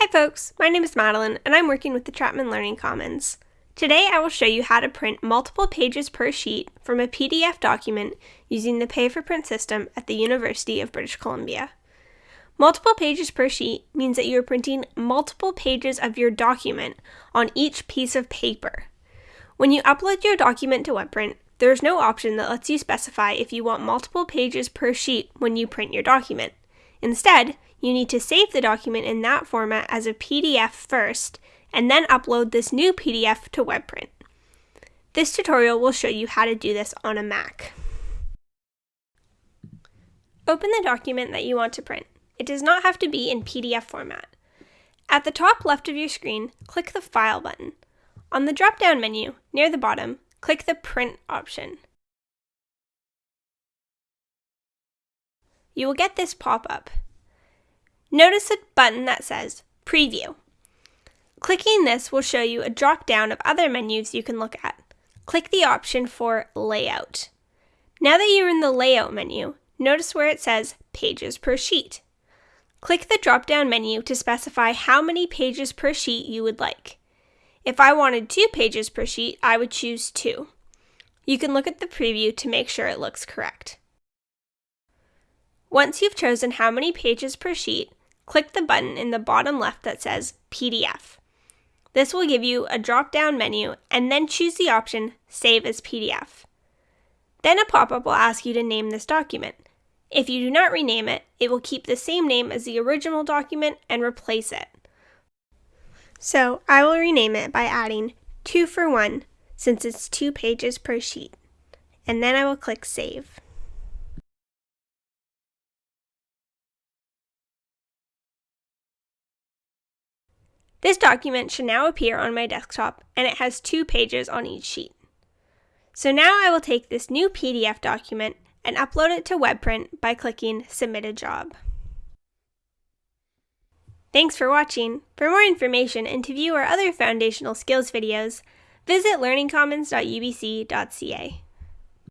Hi folks, my name is Madeline and I'm working with the Chapman Learning Commons. Today I will show you how to print multiple pages per sheet from a PDF document using the pay for print system at the University of British Columbia. Multiple pages per sheet means that you are printing multiple pages of your document on each piece of paper. When you upload your document to WebPrint, there is no option that lets you specify if you want multiple pages per sheet when you print your document. Instead, you need to save the document in that format as a PDF first, and then upload this new PDF to WebPrint. This tutorial will show you how to do this on a Mac. Open the document that you want to print. It does not have to be in PDF format. At the top left of your screen, click the File button. On the drop-down menu, near the bottom, click the Print option. You will get this pop-up. Notice a button that says Preview. Clicking this will show you a drop down of other menus you can look at. Click the option for Layout. Now that you're in the Layout menu, notice where it says Pages per Sheet. Click the drop down menu to specify how many pages per sheet you would like. If I wanted two pages per sheet, I would choose two. You can look at the preview to make sure it looks correct. Once you've chosen how many pages per sheet, click the button in the bottom left that says PDF. This will give you a drop down menu and then choose the option Save as PDF. Then a pop up will ask you to name this document. If you do not rename it, it will keep the same name as the original document and replace it. So I will rename it by adding 2 for 1 since it's 2 pages per sheet. And then I will click Save. This document should now appear on my desktop and it has two pages on each sheet. So now I will take this new PDF document and upload it to WebPrint by clicking Submit a Job. Thanks for watching. For more information and to view our other foundational skills videos, visit learningcommons.ubc.ca.